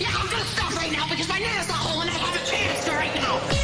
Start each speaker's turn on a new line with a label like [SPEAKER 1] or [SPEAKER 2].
[SPEAKER 1] Yeah, I'm gonna stop right now because my nana's not whole and I have a chance right now.